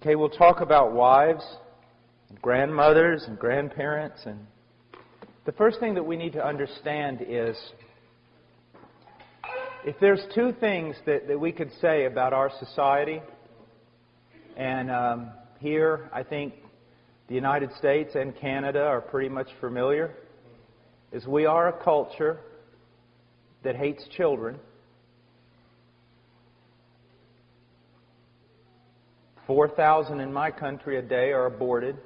Okay, we'll talk about wives, and grandmothers, and grandparents. And the first thing that we need to understand is if there's two things that, that we could say about our society, and um, here I think the United States and Canada are pretty much familiar, is we are a culture that hates children. 4,000 in my country a day are aborted.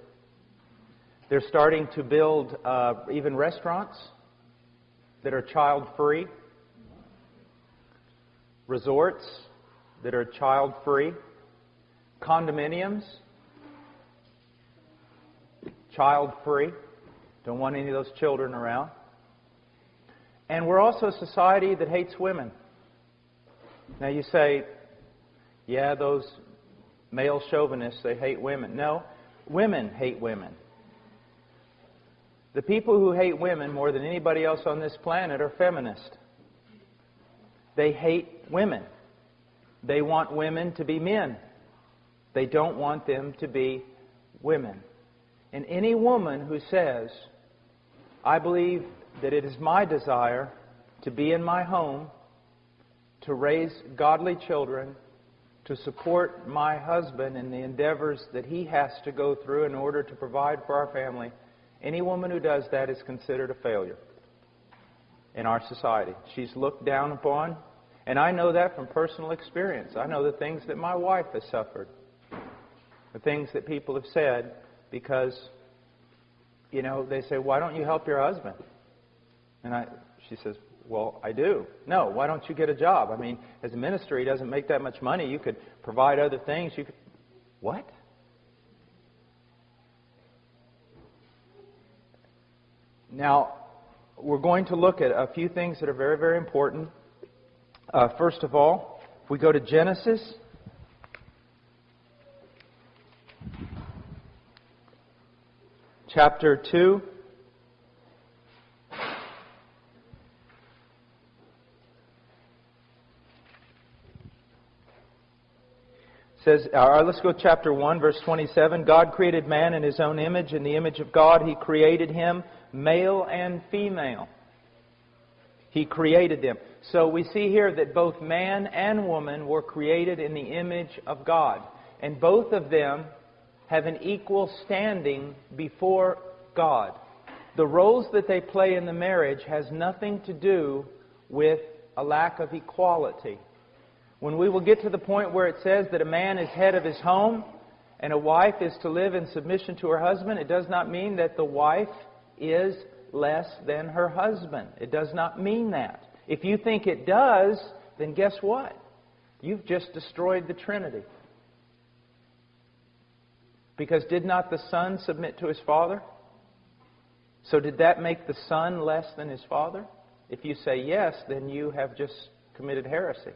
They're starting to build uh, even restaurants that are child free, resorts that are child free, condominiums, child free. Don't want any of those children around. And we're also a society that hates women. Now you say, yeah, those male chauvinists, they hate women. No, women hate women. The people who hate women more than anybody else on this planet are feminists. They hate women. They want women to be men. They don't want them to be women. And any woman who says, I believe that it is my desire to be in my home, to raise godly children, to support my husband in the endeavors that he has to go through in order to provide for our family, any woman who does that is considered a failure in our society. She's looked down upon, and I know that from personal experience. I know the things that my wife has suffered, the things that people have said, because, you know, they say, Why don't you help your husband? And I, she says, well, I do. No, why don't you get a job? I mean, as a minister, he doesn't make that much money. You could provide other things. You could. What? Now, we're going to look at a few things that are very, very important. Uh, first of all, if we go to Genesis, chapter 2. Says, let's go chapter 1, verse 27. God created man in his own image. In the image of God, he created him, male and female. He created them. So we see here that both man and woman were created in the image of God. And both of them have an equal standing before God. The roles that they play in the marriage has nothing to do with a lack of equality. When we will get to the point where it says that a man is head of his home and a wife is to live in submission to her husband, it does not mean that the wife is less than her husband. It does not mean that. If you think it does, then guess what? You've just destroyed the Trinity. Because did not the Son submit to his Father? So did that make the Son less than his Father? If you say yes, then you have just committed heresy.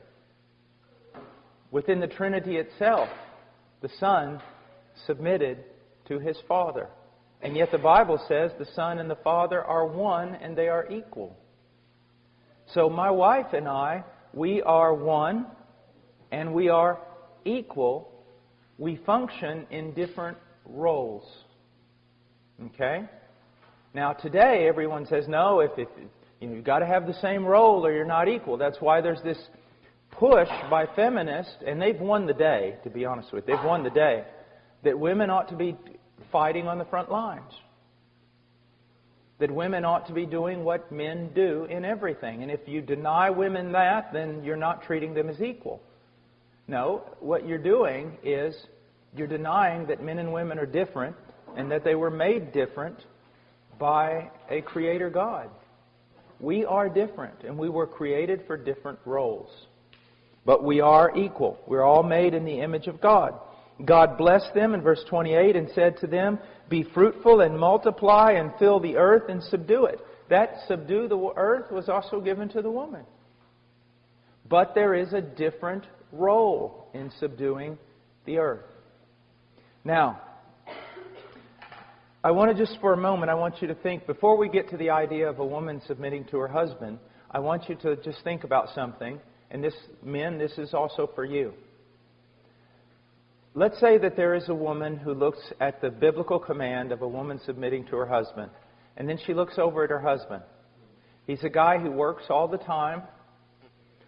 Within the Trinity itself, the Son submitted to his Father. And yet the Bible says the Son and the Father are one and they are equal. So my wife and I, we are one and we are equal. We function in different roles. Okay? Now today everyone says no, if, if you know, you've got to have the same role or you're not equal. That's why there's this push by feminists, and they've won the day, to be honest with you, they've won the day, that women ought to be fighting on the front lines. That women ought to be doing what men do in everything. And if you deny women that, then you're not treating them as equal. No, what you're doing is you're denying that men and women are different and that they were made different by a creator God. We are different and we were created for different roles. But we are equal. We're all made in the image of God. God blessed them in verse 28 and said to them, Be fruitful and multiply and fill the earth and subdue it. That subdue the earth was also given to the woman. But there is a different role in subduing the earth. Now, I want to just for a moment, I want you to think, before we get to the idea of a woman submitting to her husband, I want you to just think about something and this, men, this is also for you. let's say that there is a woman who looks at the biblical command of a woman submitting to her husband, and then she looks over at her husband. He's a guy who works all the time,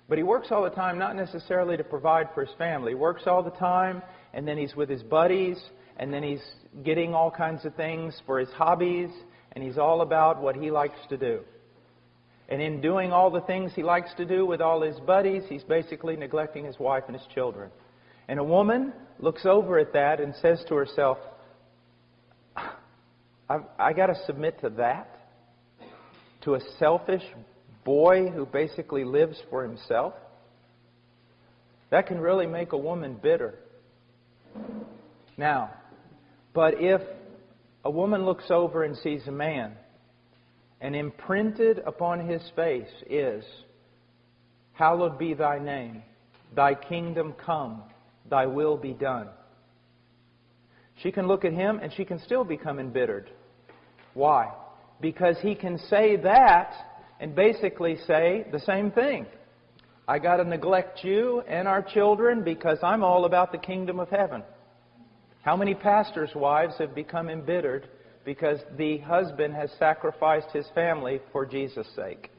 but he works all the time not necessarily to provide for his family. He works all the time, and then he's with his buddies, and then he's getting all kinds of things for his hobbies, and he's all about what he likes to do. And in doing all the things he likes to do with all his buddies, he's basically neglecting his wife and his children. And a woman looks over at that and says to herself, I've, I got to submit to that? To a selfish boy who basically lives for himself? That can really make a woman bitter. Now, but if a woman looks over and sees a man and imprinted upon his face is, Hallowed be thy name, thy kingdom come, thy will be done. She can look at him and she can still become embittered. Why? Because he can say that and basically say the same thing. I got to neglect you and our children because I'm all about the kingdom of heaven. How many pastors' wives have become embittered because the husband has sacrificed his family for Jesus' sake.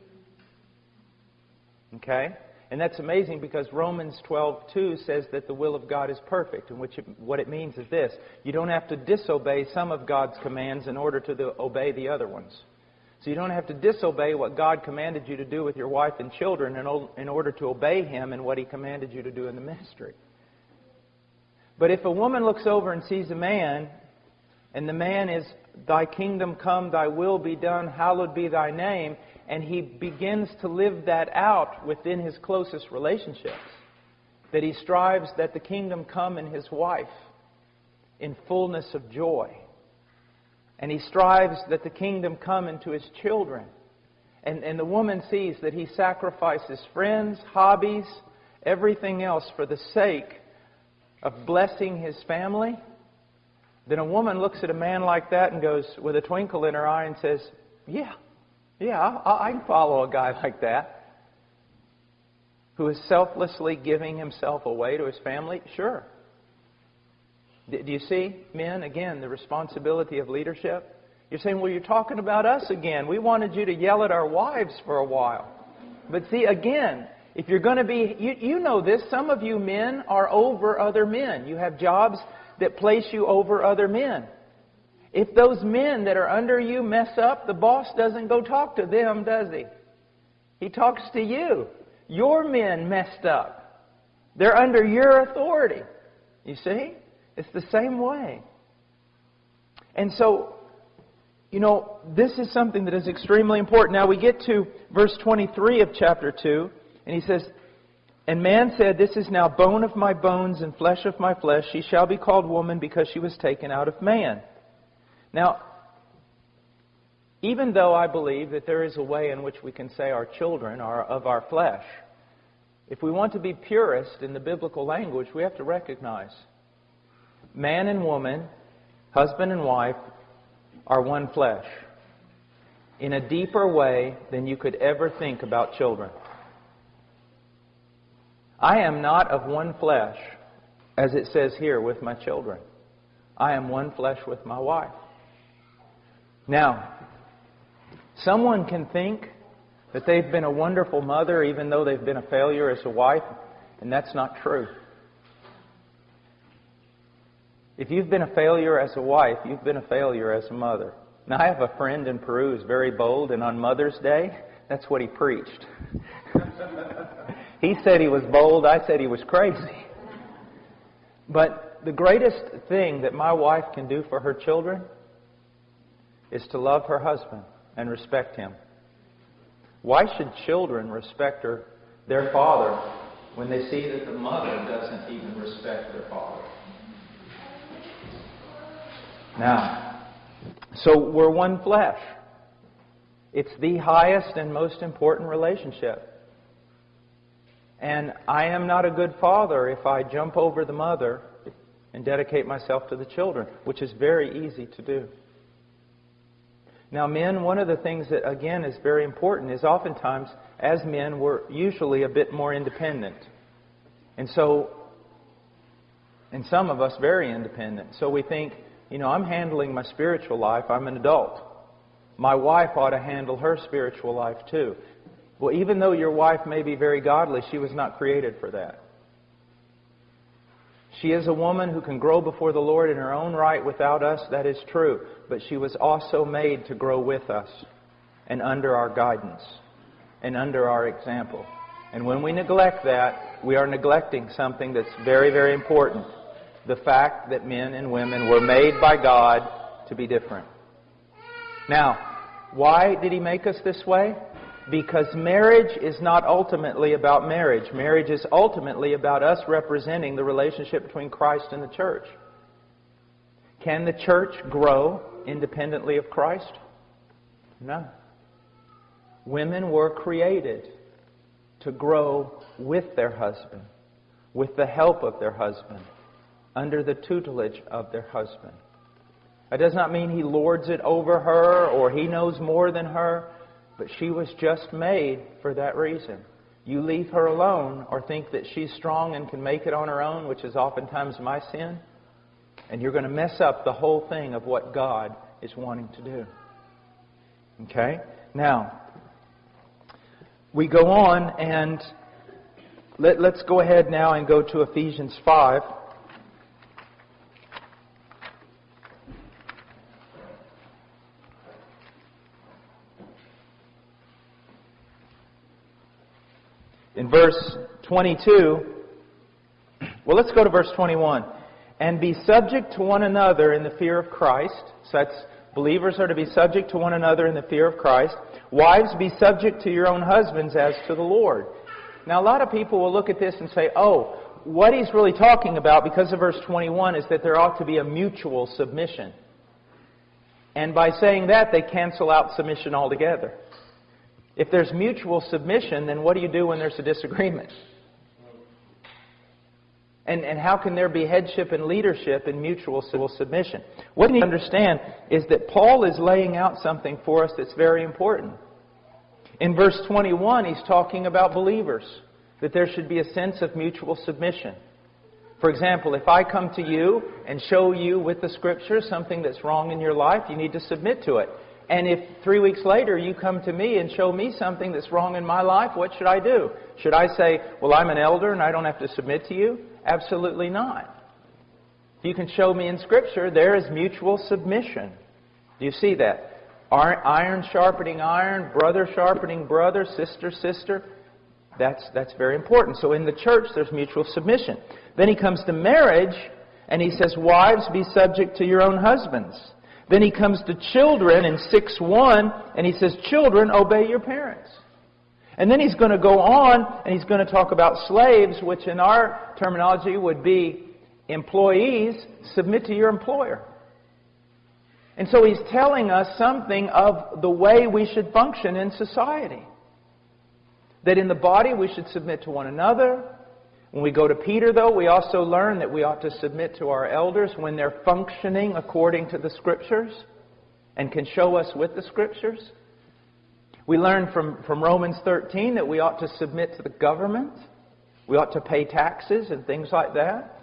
Okay? And that's amazing because Romans 12:2 says that the will of God is perfect, and which what it means is this: you don't have to disobey some of God's commands in order to the, obey the other ones. So you don't have to disobey what God commanded you to do with your wife and children in, in order to obey Him in what He commanded you to do in the ministry. But if a woman looks over and sees a man, and the man is Thy kingdom come, thy will be done, hallowed be thy name. And he begins to live that out within his closest relationships. That he strives that the kingdom come in his wife in fullness of joy. And he strives that the kingdom come into his children. And, and the woman sees that he sacrifices friends, hobbies, everything else for the sake of blessing his family then a woman looks at a man like that and goes, with a twinkle in her eye, and says, Yeah, yeah, I, I can follow a guy like that. Who is selflessly giving himself away to his family? Sure. Do you see, men, again, the responsibility of leadership? You're saying, well, you're talking about us again. We wanted you to yell at our wives for a while. But see, again, if you're going to be, you, you know this, some of you men are over other men. You have jobs that place you over other men. If those men that are under you mess up, the boss doesn't go talk to them, does he? He talks to you. Your men messed up. They're under your authority. You see? It's the same way. And so, you know, this is something that is extremely important. Now we get to verse 23 of chapter 2, and he says, and man said, This is now bone of my bones and flesh of my flesh. She shall be called woman because she was taken out of man. Now, even though I believe that there is a way in which we can say our children are of our flesh, if we want to be purist in the biblical language, we have to recognize man and woman, husband and wife, are one flesh in a deeper way than you could ever think about children. I am not of one flesh, as it says here, with my children. I am one flesh with my wife. Now, someone can think that they've been a wonderful mother even though they've been a failure as a wife, and that's not true. If you've been a failure as a wife, you've been a failure as a mother. Now, I have a friend in Peru who's very bold, and on Mother's Day, that's what he preached. He said he was bold. I said he was crazy. But the greatest thing that my wife can do for her children is to love her husband and respect him. Why should children respect her, their father when they see that the mother doesn't even respect their father? Now, so we're one flesh. It's the highest and most important relationship. And I am not a good father if I jump over the mother and dedicate myself to the children, which is very easy to do. Now, men, one of the things that, again, is very important is oftentimes, as men, we're usually a bit more independent. And so, And some of us very independent. So we think, you know, I'm handling my spiritual life. I'm an adult. My wife ought to handle her spiritual life too. Well, even though your wife may be very godly, she was not created for that. She is a woman who can grow before the Lord in her own right without us, that is true. But she was also made to grow with us and under our guidance and under our example. And when we neglect that, we are neglecting something that's very, very important. The fact that men and women were made by God to be different. Now, why did He make us this way? Because marriage is not ultimately about marriage. Marriage is ultimately about us representing the relationship between Christ and the church. Can the church grow independently of Christ? No. Women were created to grow with their husband, with the help of their husband, under the tutelage of their husband. That does not mean he lords it over her or he knows more than her. But she was just made for that reason. You leave her alone or think that she's strong and can make it on her own, which is oftentimes my sin, and you're going to mess up the whole thing of what God is wanting to do. Okay? Now, we go on and let, us go ahead now and go to Ephesians 5. Verse 22, well, let's go to verse 21. And be subject to one another in the fear of Christ. So that's believers are to be subject to one another in the fear of Christ. Wives, be subject to your own husbands as to the Lord. Now, a lot of people will look at this and say, oh, what he's really talking about, because of verse 21, is that there ought to be a mutual submission. And by saying that, they cancel out submission altogether. If there's mutual submission, then what do you do when there's a disagreement? And, and how can there be headship and leadership in mutual submission? What you need to understand is that Paul is laying out something for us that's very important. In verse 21, he's talking about believers, that there should be a sense of mutual submission. For example, if I come to you and show you with the Scripture something that's wrong in your life, you need to submit to it. And if three weeks later you come to me and show me something that's wrong in my life, what should I do? Should I say, well, I'm an elder and I don't have to submit to you? Absolutely not. You can show me in Scripture there is mutual submission. Do you see that? Iron sharpening iron, brother sharpening brother, sister, sister. That's, that's very important. So in the church, there's mutual submission. Then he comes to marriage, and he says, Wives, be subject to your own husbands then he comes to children in 6 1, and he says, Children, obey your parents. And then he's going to go on and he's going to talk about slaves, which in our terminology would be employees, submit to your employer. And so he's telling us something of the way we should function in society. That in the body we should submit to one another, when we go to Peter, though, we also learn that we ought to submit to our elders when they're functioning according to the Scriptures and can show us with the Scriptures. We learn from, from Romans 13 that we ought to submit to the government. We ought to pay taxes and things like that.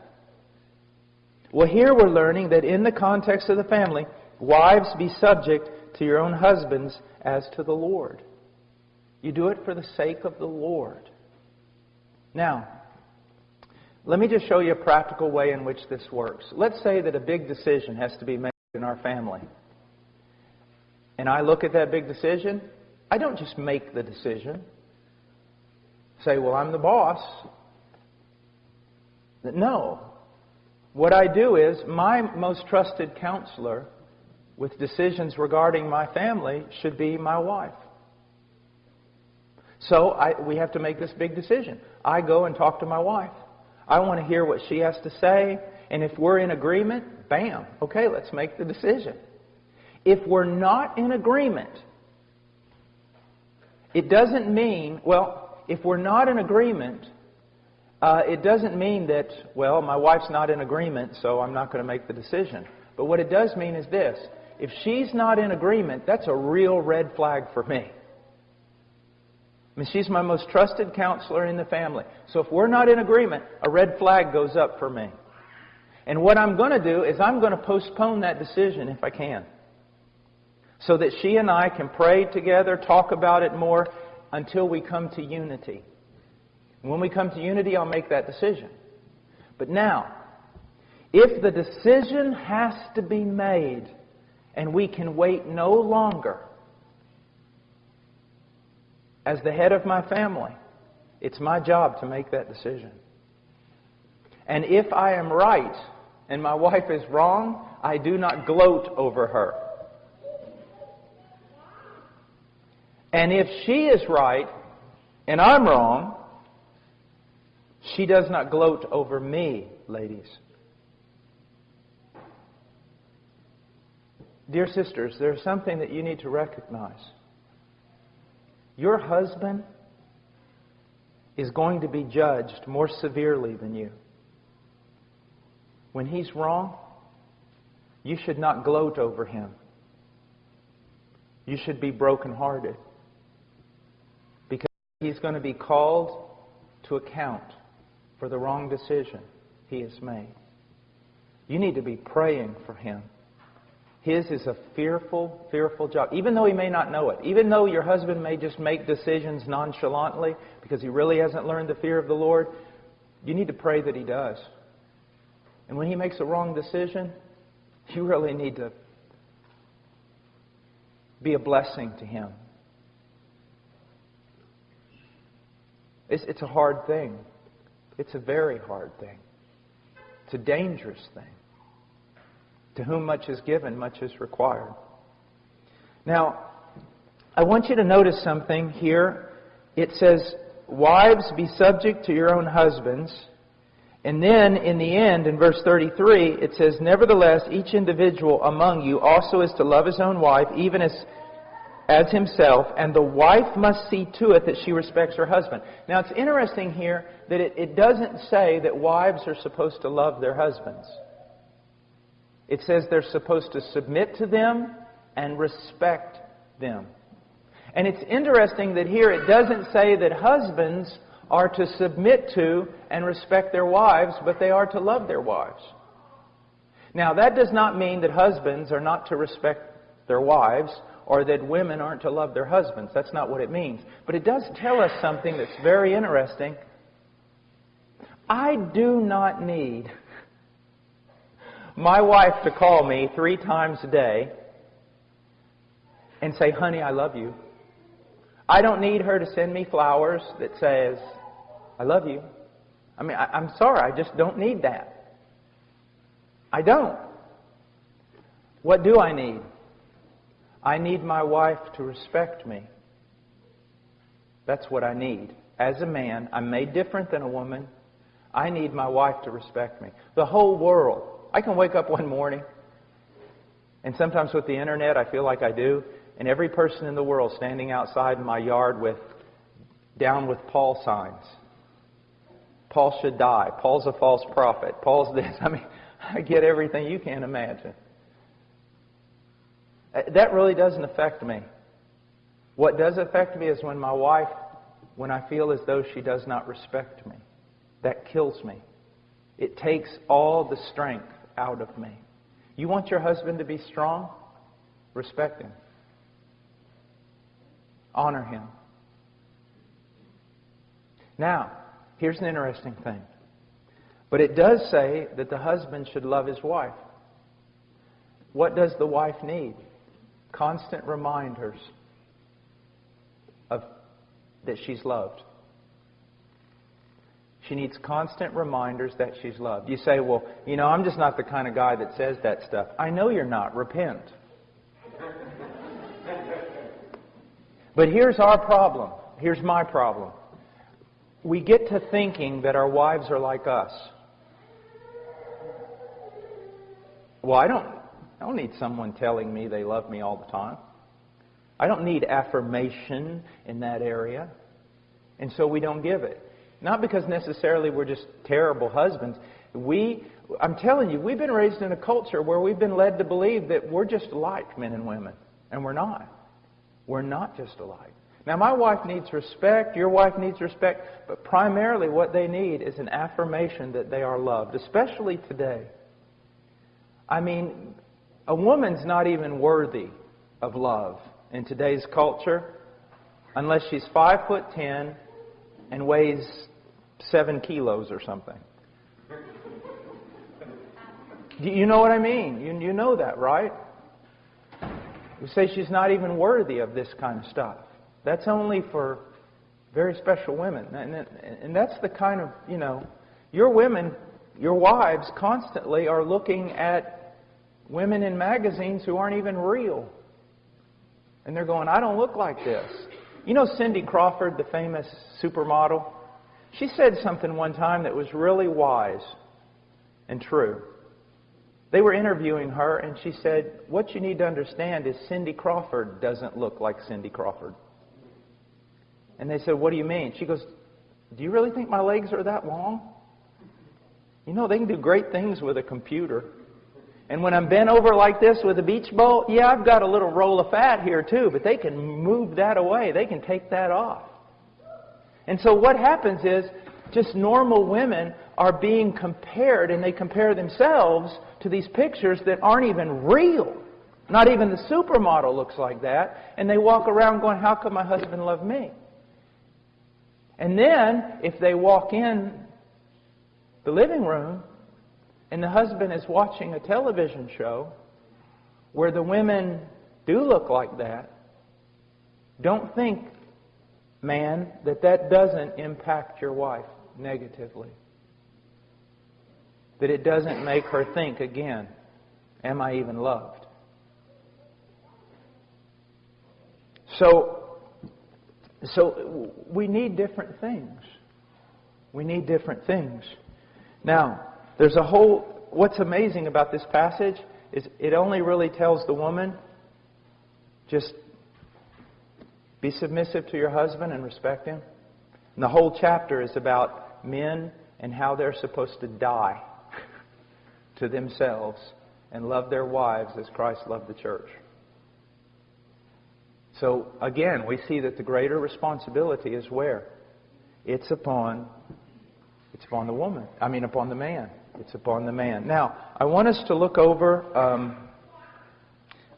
Well, here we're learning that in the context of the family, wives be subject to your own husbands as to the Lord. You do it for the sake of the Lord. Now, let me just show you a practical way in which this works. Let's say that a big decision has to be made in our family. And I look at that big decision. I don't just make the decision. Say, well, I'm the boss. No. What I do is, my most trusted counselor with decisions regarding my family should be my wife. So I, we have to make this big decision. I go and talk to my wife. I want to hear what she has to say. And if we're in agreement, bam, okay, let's make the decision. If we're not in agreement, it doesn't mean, well, if we're not in agreement, uh, it doesn't mean that, well, my wife's not in agreement, so I'm not going to make the decision. But what it does mean is this if she's not in agreement, that's a real red flag for me. Mean, she's my most trusted counselor in the family. So if we're not in agreement, a red flag goes up for me. And what I'm going to do is I'm going to postpone that decision if I can. So that she and I can pray together, talk about it more until we come to unity. And when we come to unity, I'll make that decision. But now, if the decision has to be made and we can wait no longer, as the head of my family, it's my job to make that decision. And if I am right and my wife is wrong, I do not gloat over her. And if she is right and I'm wrong, she does not gloat over me, ladies. Dear sisters, there's something that you need to recognize. Your husband is going to be judged more severely than you. When he's wrong, you should not gloat over him. You should be brokenhearted. Because he's going to be called to account for the wrong decision he has made. You need to be praying for him. His is a fearful, fearful job. Even though he may not know it, even though your husband may just make decisions nonchalantly because he really hasn't learned the fear of the Lord, you need to pray that he does. And when he makes a wrong decision, you really need to be a blessing to him. It's, it's a hard thing. It's a very hard thing. It's a dangerous thing. To whom much is given, much is required. Now, I want you to notice something here. It says, Wives, be subject to your own husbands. And then, in the end, in verse 33, it says, Nevertheless, each individual among you also is to love his own wife, even as, as himself, and the wife must see to it that she respects her husband. Now, it's interesting here that it, it doesn't say that wives are supposed to love their husbands. It says they're supposed to submit to them and respect them. And it's interesting that here it doesn't say that husbands are to submit to and respect their wives, but they are to love their wives. Now, that does not mean that husbands are not to respect their wives or that women aren't to love their husbands. That's not what it means. But it does tell us something that's very interesting. I do not need my wife to call me three times a day and say, honey, I love you. I don't need her to send me flowers that says, I love you. I mean, I, am sorry, I just don't need that. I don't. What do I need? I need my wife to respect me. That's what I need. As a man, I'm made different than a woman. I need my wife to respect me. The whole world I can wake up one morning, and sometimes with the internet, I feel like I do, and every person in the world standing outside in my yard with down with Paul signs. Paul should die. Paul's a false prophet. Paul's this. I mean, I get everything you can imagine. Uh, that really doesn't affect me. What does affect me is when my wife, when I feel as though she does not respect me. That kills me. It takes all the strength out of me. You want your husband to be strong? Respect him. Honor him. Now, here's an interesting thing. But it does say that the husband should love his wife. What does the wife need? Constant reminders of that she's loved. She needs constant reminders that she's loved. You say, well, you know, I'm just not the kind of guy that says that stuff. I know you're not. Repent. but here's our problem. Here's my problem. We get to thinking that our wives are like us. Well, I don't, I don't need someone telling me they love me all the time. I don't need affirmation in that area. And so we don't give it. Not because necessarily we're just terrible husbands. We, I'm telling you, we've been raised in a culture where we've been led to believe that we're just alike, men and women. And we're not. We're not just alike. Now, my wife needs respect, your wife needs respect, but primarily what they need is an affirmation that they are loved, especially today. I mean, a woman's not even worthy of love in today's culture unless she's five foot ten and weighs seven kilos or something. You know what I mean? You, you know that, right? We say she's not even worthy of this kind of stuff. That's only for very special women. And, and that's the kind of, you know, your women, your wives constantly are looking at women in magazines who aren't even real. And they're going, I don't look like this. You know Cindy Crawford, the famous supermodel? She said something one time that was really wise and true. They were interviewing her, and she said, What you need to understand is Cindy Crawford doesn't look like Cindy Crawford. And they said, What do you mean? She goes, Do you really think my legs are that long? You know, they can do great things with a computer. And when I'm bent over like this with a beach ball, yeah, I've got a little roll of fat here too, but they can move that away. They can take that off. And so what happens is just normal women are being compared, and they compare themselves to these pictures that aren't even real. Not even the supermodel looks like that. And they walk around going, How could my husband love me? And then, if they walk in the living room and the husband is watching a television show where the women do look like that, don't think, man, that that doesn't impact your wife negatively. That it doesn't make her think again, am I even loved? So, so we need different things. We need different things. Now, there's a whole, what's amazing about this passage is it only really tells the woman, just be submissive to your husband and respect him. And the whole chapter is about men and how they're supposed to die to themselves and love their wives as Christ loved the church. So again, we see that the greater responsibility is where? It's upon it's upon the woman. I mean upon the man. It's upon the man. Now, I want us to look over um,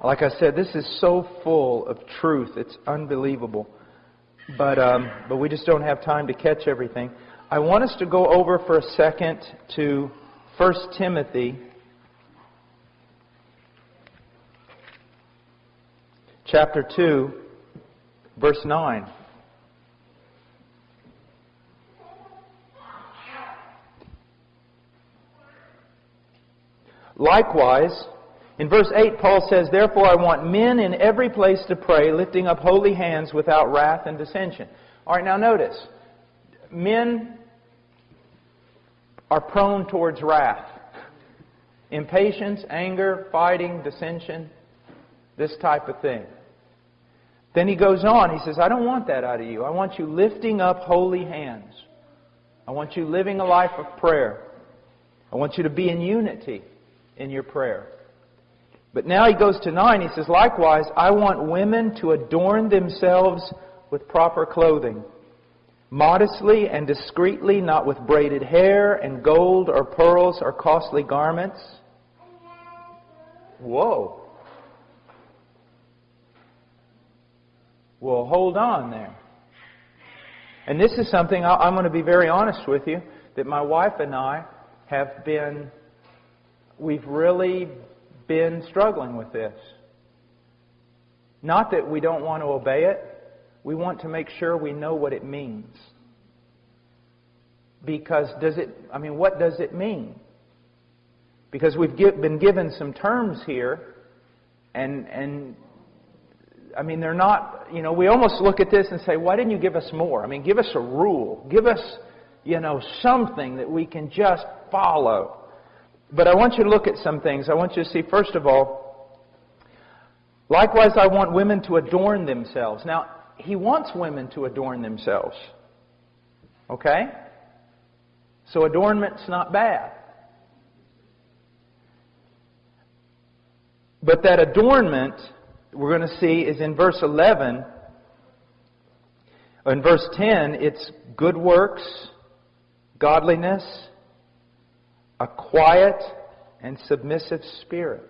like I said, this is so full of truth. It's unbelievable. But, um, but we just don't have time to catch everything. I want us to go over for a second to 1 Timothy chapter 2, verse 9. Likewise, in verse 8, Paul says, Therefore I want men in every place to pray, lifting up holy hands without wrath and dissension. All right, now notice. Men are prone towards wrath. Impatience, anger, fighting, dissension, this type of thing. Then he goes on. He says, I don't want that out of you. I want you lifting up holy hands. I want you living a life of prayer. I want you to be in unity in your prayer. But now he goes to 9. He says, Likewise, I want women to adorn themselves with proper clothing, modestly and discreetly, not with braided hair and gold or pearls or costly garments. Whoa. Well, hold on there. And this is something I'm going to be very honest with you that my wife and I have been, we've really been struggling with this. Not that we don't want to obey it, we want to make sure we know what it means. Because does it, I mean, what does it mean? Because we've been given some terms here, and, and I mean, they're not, you know, we almost look at this and say, why didn't you give us more? I mean, give us a rule. Give us, you know, something that we can just follow. But I want you to look at some things. I want you to see, first of all, likewise, I want women to adorn themselves. Now, he wants women to adorn themselves. Okay? So adornment's not bad. But that adornment we're going to see is in verse 11. In verse 10, it's good works, godliness, a quiet and submissive spirit.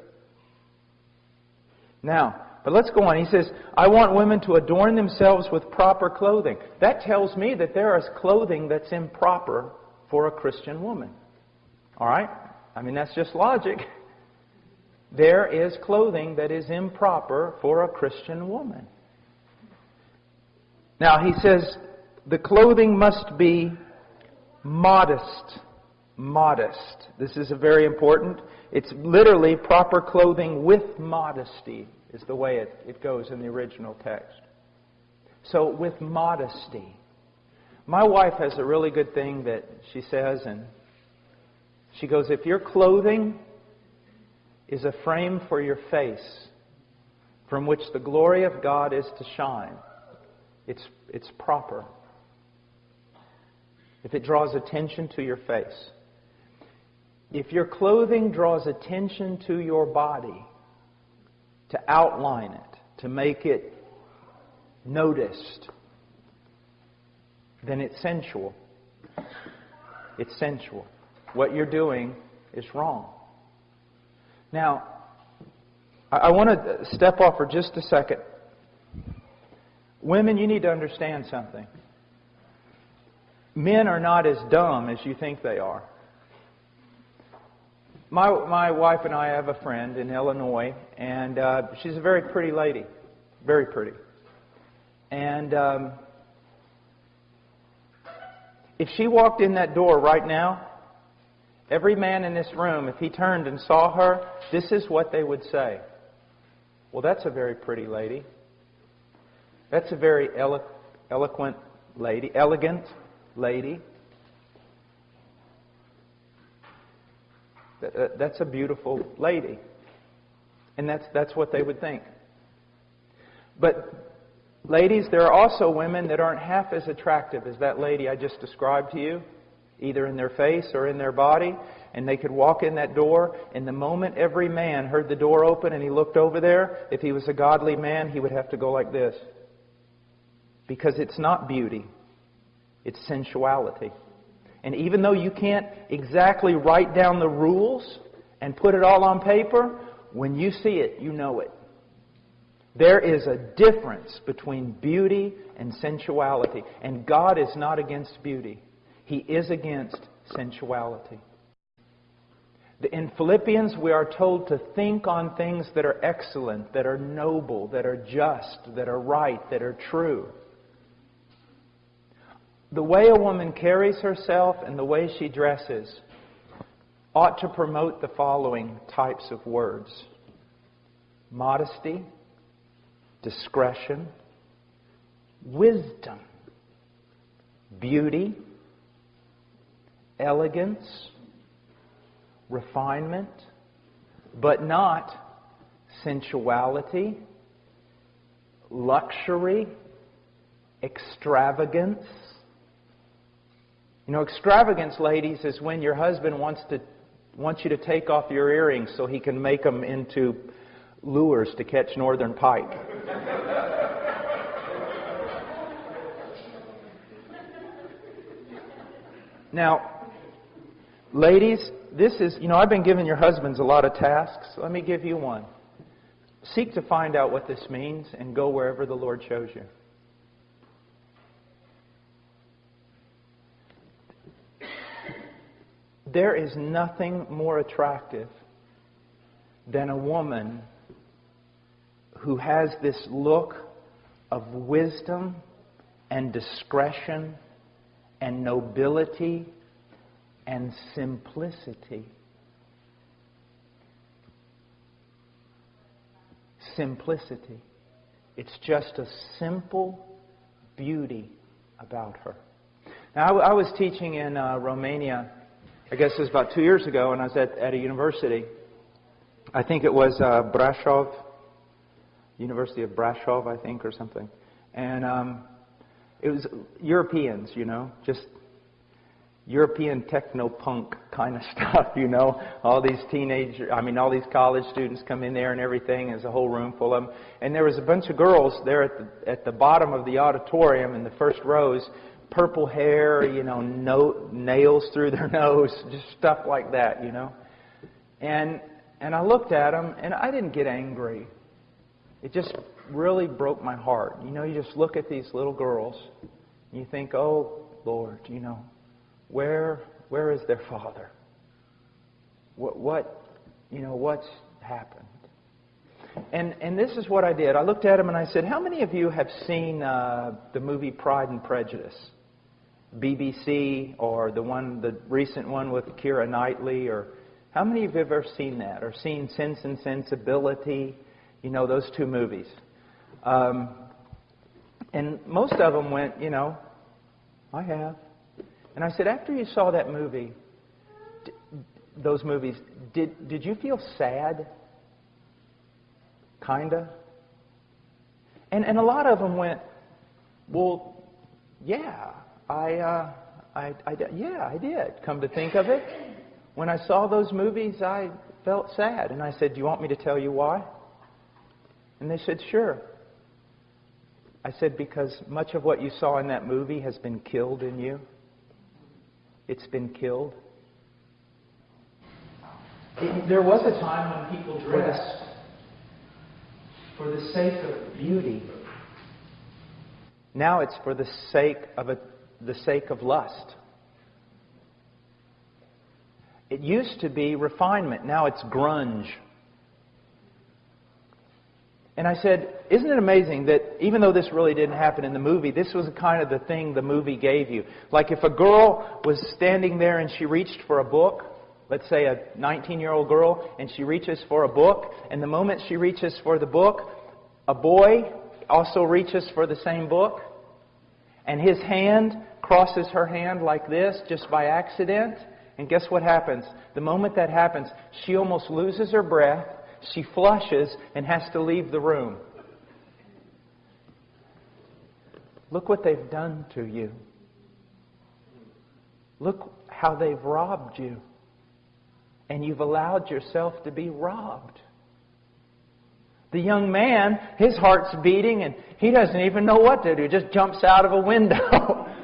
Now, but let's go on. He says, I want women to adorn themselves with proper clothing. That tells me that there is clothing that's improper for a Christian woman. All right? I mean, that's just logic. There is clothing that is improper for a Christian woman. Now, he says, the clothing must be modest. Modest. This is a very important. It's literally proper clothing with modesty, is the way it, it goes in the original text. So, with modesty. My wife has a really good thing that she says, and she goes, If your clothing is a frame for your face from which the glory of God is to shine, it's, it's proper. If it draws attention to your face, if your clothing draws attention to your body, to outline it, to make it noticed, then it's sensual. It's sensual. What you're doing is wrong. Now, I want to step off for just a second. Women, you need to understand something. Men are not as dumb as you think they are. My, my wife and I have a friend in Illinois, and uh, she's a very pretty lady. Very pretty. And um, if she walked in that door right now, every man in this room, if he turned and saw her, this is what they would say. Well, that's a very pretty lady. That's a very elo- eloquent lady, elegant lady. Uh, that's a beautiful lady. And that's, that's what they would think. But, ladies, there are also women that aren't half as attractive as that lady I just described to you, either in their face or in their body. And they could walk in that door, and the moment every man heard the door open and he looked over there, if he was a godly man, he would have to go like this. Because it's not beauty, it's sensuality. And even though you can't exactly write down the rules and put it all on paper, when you see it, you know it. There is a difference between beauty and sensuality. And God is not against beauty, He is against sensuality. In Philippians, we are told to think on things that are excellent, that are noble, that are just, that are right, that are true. The way a woman carries herself and the way she dresses ought to promote the following types of words. Modesty, discretion, wisdom, beauty, elegance, refinement, but not sensuality, luxury, extravagance, you know, extravagance, ladies, is when your husband wants to wants you to take off your earrings so he can make them into lures to catch northern pike. now, ladies, this is, you know, I've been giving your husbands a lot of tasks. Let me give you one. Seek to find out what this means and go wherever the Lord shows you. There is nothing more attractive than a woman who has this look of wisdom and discretion and nobility and simplicity. Simplicity. It's just a simple beauty about her. Now, I, was teaching in uh, Romania I guess it was about two years ago, and I was at, at a university. I think it was uh, Brasov, University of Brasov, I think, or something. And um, it was Europeans, you know, just European techno punk kind of stuff, you know. All these teenage, I mean, all these college students come in there and everything. There's a whole room full of them. And there was a bunch of girls there at the, at the bottom of the auditorium in the first rows purple hair, you know, no, nails through their nose, just stuff like that, you know. And, and I looked at them, and I didn't get angry. It just really broke my heart. You know, you just look at these little girls, and you think, oh, Lord, you know, where, where is their father? What, what, you know, what's happened? And, and this is what I did. I looked at him and I said, How many of you have seen uh, the movie Pride and Prejudice? BBC or the one, the recent one with Keira Knightley, or how many of you have ever seen that or seen Sense and Sensibility? You know those two movies. Um, and most of them went, you know, I have. And I said, after you saw that movie, d- those movies, did did you feel sad? Kinda. And and a lot of them went, well, yeah, I, uh, I, I, yeah, I did. Come to think of it, when I saw those movies, I felt sad. And I said, Do you want me to tell you why? And they said, Sure. I said, Because much of what you saw in that movie has been killed in you. It's been killed. There was a time when people dressed for the sake of beauty. Now it's for the sake of a the sake of lust. It used to be refinement, now it's grunge. And I said, Isn't it amazing that even though this really didn't happen in the movie, this was kind of the thing the movie gave you? Like if a girl was standing there and she reached for a book, let's say a 19 year old girl, and she reaches for a book, and the moment she reaches for the book, a boy also reaches for the same book, and his hand crosses her hand like this just by accident. And guess what happens? The moment that happens, she almost loses her breath, she flushes, and has to leave the room. Look what they've done to you. Look how they've robbed you. And you've allowed yourself to be robbed. The young man, his heart's beating and he doesn't even know what to do. Just jumps out of a window.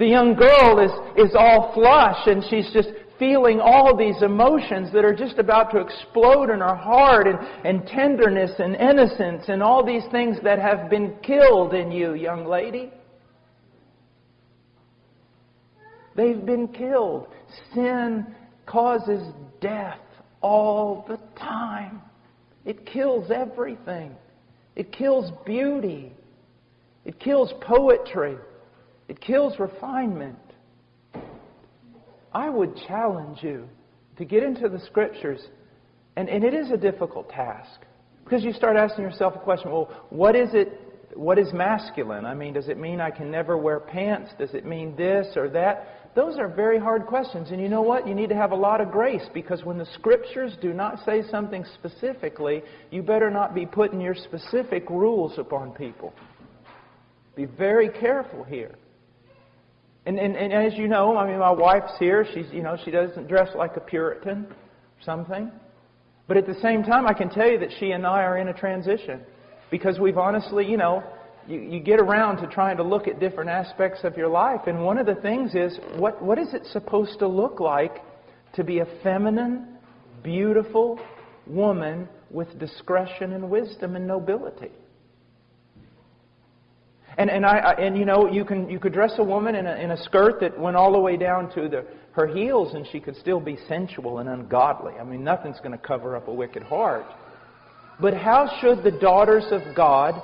the young girl is, is all flush and she's just feeling all these emotions that are just about to explode in her heart and, and tenderness and innocence and all these things that have been killed in you, young lady. They've been killed. Sin causes death all the time. It kills everything. It kills beauty. It kills poetry. It kills refinement. I would challenge you to get into the scriptures, and, and it is a difficult task. Because you start asking yourself a question well, what is it? What is masculine? I mean, does it mean I can never wear pants? Does it mean this or that? Those are very hard questions. And you know what? You need to have a lot of grace because when the scriptures do not say something specifically, you better not be putting your specific rules upon people. Be very careful here. And, and, and as you know, I mean, my wife's here. She's, you know, she doesn't dress like a Puritan or something. But at the same time, I can tell you that she and I are in a transition because we've honestly, you know, you, you get around to trying to look at different aspects of your life. And one of the things is what, what is it supposed to look like to be a feminine, beautiful woman with discretion and wisdom and nobility? And, and, I, and you know, you, can, you could dress a woman in a, in a skirt that went all the way down to the, her heels and she could still be sensual and ungodly. I mean, nothing's going to cover up a wicked heart. But how should the daughters of God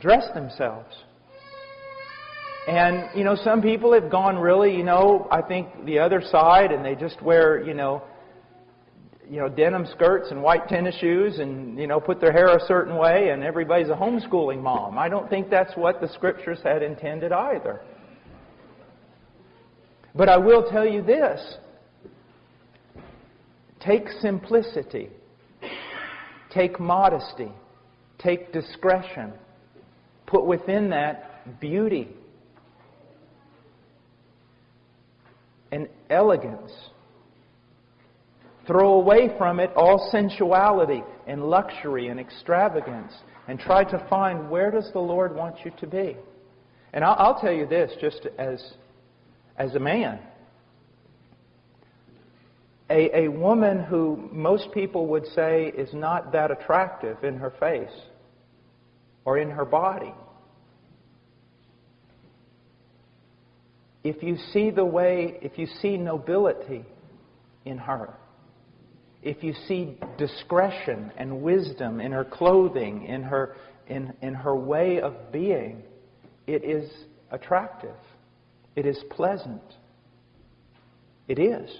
dress themselves. And, you know, some people have gone really, you know, I think the other side and they just wear, you know, you know, denim skirts and white tennis shoes and, you know, put their hair a certain way and everybody's a homeschooling mom. I don't think that's what the scriptures had intended either. But I will tell you this. Take simplicity. Take modesty. Take discretion put within that beauty and elegance. Throw away from it all sensuality and luxury and extravagance and try to find where does the Lord want you to be. And I'll, I'll tell you this just as, as a man. a, a woman who most people would say is not that attractive in her face or in her body. If you see the way, if you see nobility in her, if you see discretion and wisdom in her clothing, in her, in, in her way of being, it is attractive. It is pleasant. It is.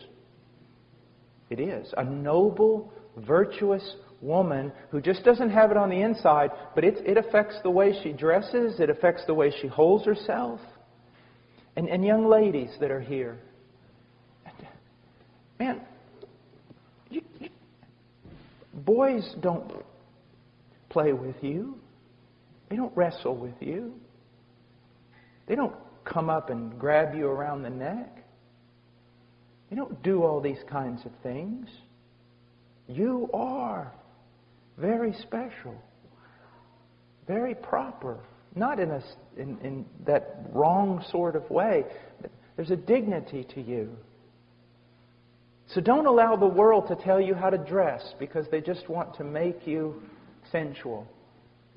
It is. A noble, virtuous woman who just doesn't have it on the inside, but it, it affects the way she dresses, it affects the way she holds herself. And, and young ladies that are here, man, boys don't play with you. They don't wrestle with you. They don't come up and grab you around the neck. They don't do all these kinds of things. You are very special, very proper, not in, a, in, in that wrong sort of way. There's a dignity to you. So don't allow the world to tell you how to dress because they just want to make you sensual.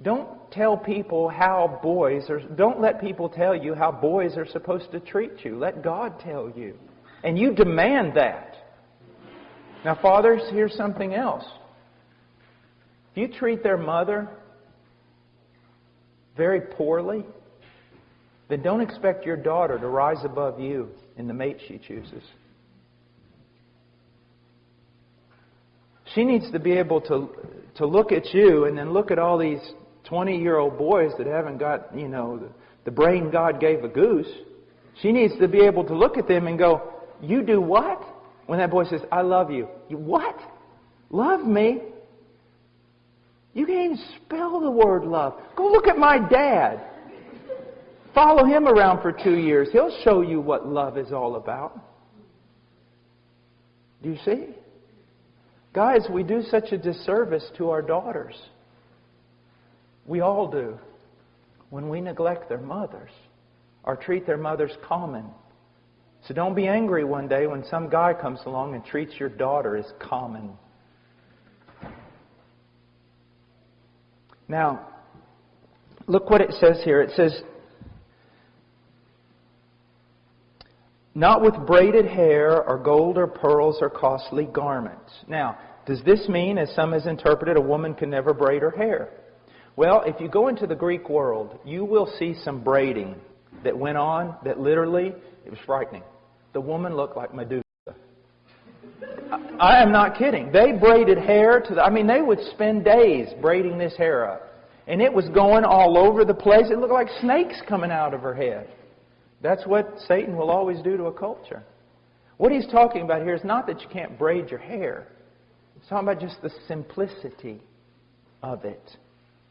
Don't tell people how boys are, don't let people tell you how boys are supposed to treat you. Let God tell you. And you demand that. Now, fathers, here's something else. If you treat their mother very poorly, then don't expect your daughter to rise above you in the mate she chooses. She needs to be able to, to look at you and then look at all these 20 year old boys that haven't got, you know, the, the brain God gave a goose. She needs to be able to look at them and go, You do what? When that boy says, I love you. You what? Love me? You can't even spell the word love. Go look at my dad. Follow him around for two years. He'll show you what love is all about. Do you see? Guys, we do such a disservice to our daughters. We all do. When we neglect their mothers or treat their mothers common. So don't be angry one day when some guy comes along and treats your daughter as common. Now, look what it says here. It says, not with braided hair or gold or pearls or costly garments. Now, does this mean, as some has interpreted, a woman can never braid her hair? Well, if you go into the Greek world, you will see some braiding that went on that literally, it was frightening. The woman looked like Medusa. I am not kidding. They braided hair to the, I mean, they would spend days braiding this hair up. And it was going all over the place. It looked like snakes coming out of her head. That's what Satan will always do to a culture. What he's talking about here is not that you can't braid your hair. He's talking about just the simplicity of it.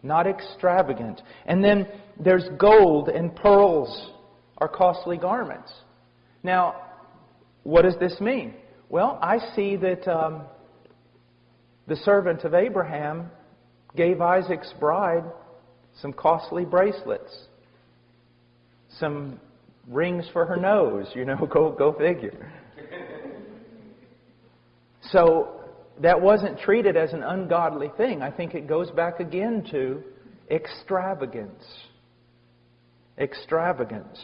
Not extravagant. And then there's gold and pearls are costly garments. Now, what does this mean? Well, I see that um, the servant of Abraham gave Isaac's bride some costly bracelets, some rings for her nose. You know, go go figure. So that wasn't treated as an ungodly thing. I think it goes back again to extravagance. Extravagance.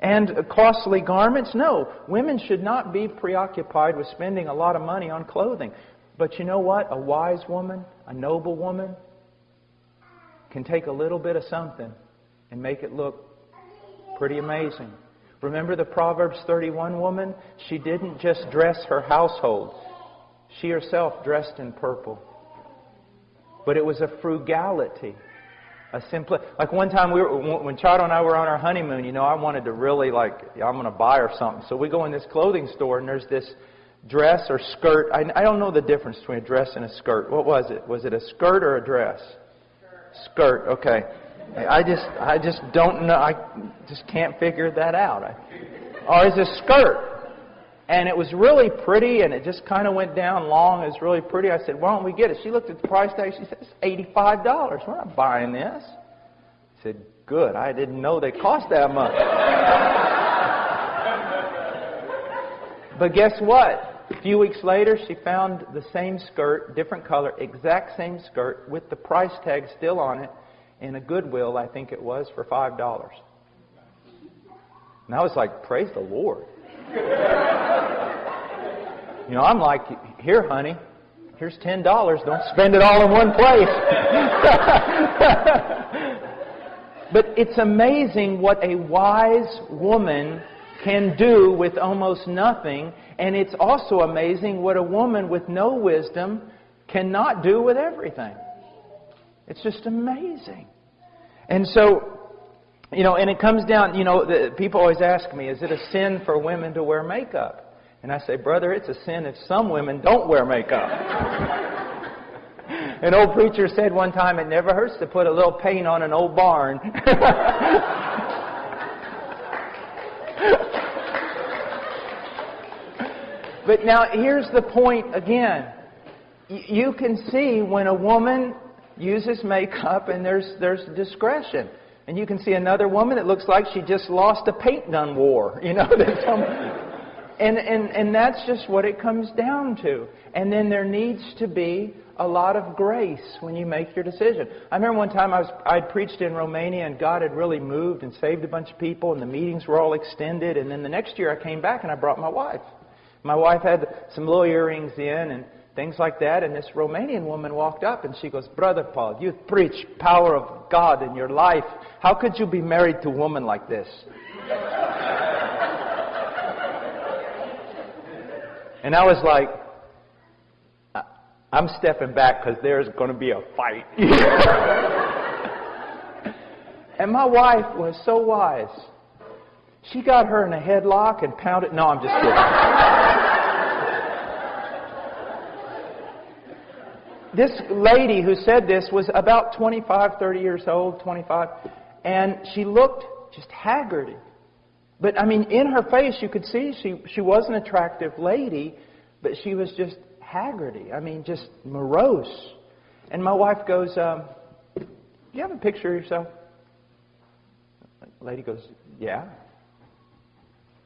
And costly garments? No. Women should not be preoccupied with spending a lot of money on clothing. But you know what? A wise woman, a noble woman, can take a little bit of something and make it look pretty amazing. Remember the Proverbs 31 woman? She didn't just dress her household, she herself dressed in purple. But it was a frugality a simple, like one time we were, when Charo and I were on our honeymoon, you know, I wanted to really like, I'm going to buy her something. So we go in this clothing store and there's this dress or skirt. I, I don't know the difference between a dress and a skirt. What was it? Was it a skirt or a dress? Skirt. skirt okay. I just, I just don't know. I just can't figure that out. I, or is a skirt? And it was really pretty, and it just kind of went down long. It was really pretty. I said, why don't we get it? She looked at the price tag. She said, it's $85. We're not buying this. I said, good. I didn't know they cost that much. but guess what? A few weeks later, she found the same skirt, different color, exact same skirt, with the price tag still on it, in a Goodwill, I think it was, for $5. And I was like, praise the Lord. you know, I'm like, here, honey, here's $10. Don't spend it all in one place. but it's amazing what a wise woman can do with almost nothing. And it's also amazing what a woman with no wisdom cannot do with everything. It's just amazing. And so, you know, and it comes down, you know, the, people always ask me, is it a sin for women to wear makeup? And I say, brother, it's a sin if some women don't wear makeup. an old preacher said one time, it never hurts to put a little paint on an old barn. but now here's the point again. You can see when a woman uses makeup and there's, there's discretion. And you can see another woman that looks like she just lost a paint gun war. You know, some, and, and, and that's just what it comes down to. And then there needs to be a lot of grace when you make your decision. I remember one time I was I'd preached in Romania and God had really moved and saved a bunch of people and the meetings were all extended and then the next year I came back and I brought my wife. My wife had some little earrings in and things like that. And this Romanian woman walked up and she goes, Brother Paul, you preach power of God in your life. How could you be married to a woman like this? and I was like, I'm stepping back because there's going to be a fight. and my wife was so wise. She got her in a headlock and pounded. No, I'm just kidding. This lady who said this was about 25, 30 years old, 25, and she looked just haggard. But I mean, in her face, you could see she, she was an attractive lady, but she was just haggardy. I mean, just morose. And my wife goes, um, Do you have a picture of yourself? The lady goes, Yeah.